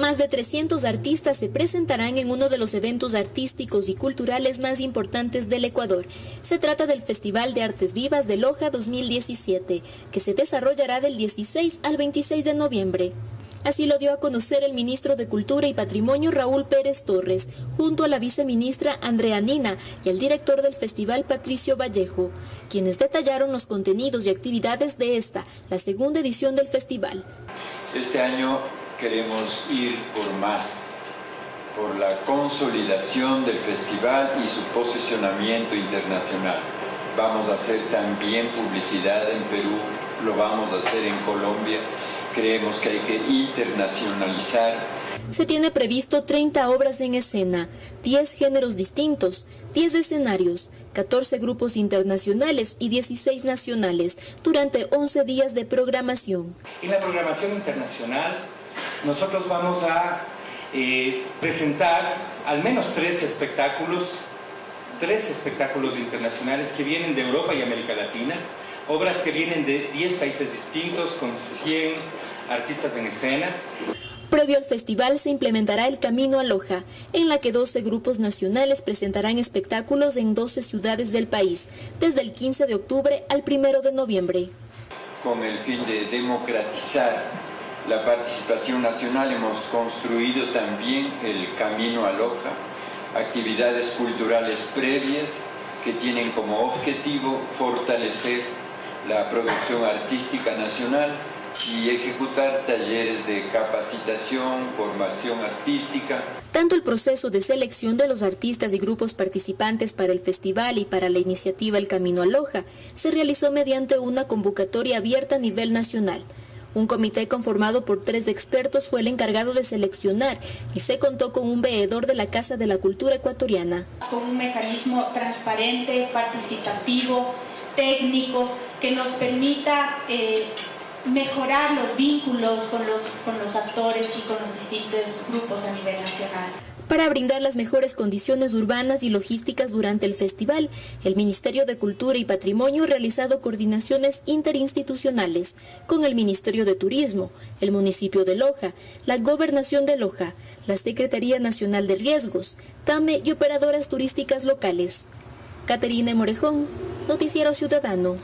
Más de 300 artistas se presentarán en uno de los eventos artísticos y culturales más importantes del Ecuador. Se trata del Festival de Artes Vivas de Loja 2017, que se desarrollará del 16 al 26 de noviembre. Así lo dio a conocer el ministro de Cultura y Patrimonio Raúl Pérez Torres, junto a la viceministra Andrea Nina y el director del festival Patricio Vallejo, quienes detallaron los contenidos y actividades de esta, la segunda edición del festival. Este año queremos ir por más, por la consolidación del festival y su posicionamiento internacional. Vamos a hacer también publicidad en Perú, lo vamos a hacer en Colombia creemos que hay que internacionalizar. Se tiene previsto 30 obras en escena, 10 géneros distintos, 10 escenarios, 14 grupos internacionales y 16 nacionales durante 11 días de programación. En la programación internacional nosotros vamos a eh, presentar al menos tres espectáculos, tres espectáculos internacionales que vienen de Europa y América Latina, obras que vienen de 10 países distintos con 100 artistas en escena. Previo al festival se implementará el Camino a Loja, en la que 12 grupos nacionales presentarán espectáculos en 12 ciudades del país, desde el 15 de octubre al 1 de noviembre. Con el fin de democratizar la participación nacional hemos construido también el Camino a Loja, actividades culturales previas que tienen como objetivo fortalecer la producción artística nacional y ejecutar talleres de capacitación, formación artística. Tanto el proceso de selección de los artistas y grupos participantes para el festival y para la iniciativa El Camino a Loja se realizó mediante una convocatoria abierta a nivel nacional. Un comité conformado por tres expertos fue el encargado de seleccionar y se contó con un veedor de la Casa de la Cultura Ecuatoriana. Con un mecanismo transparente, participativo, técnico, que nos permita eh, mejorar los vínculos con los, con los actores y con los distintos grupos a nivel nacional. Para brindar las mejores condiciones urbanas y logísticas durante el festival, el Ministerio de Cultura y Patrimonio ha realizado coordinaciones interinstitucionales con el Ministerio de Turismo, el municipio de Loja, la Gobernación de Loja, la Secretaría Nacional de Riesgos, TAME y operadoras turísticas locales. Caterina Morejón, Noticiero Ciudadano.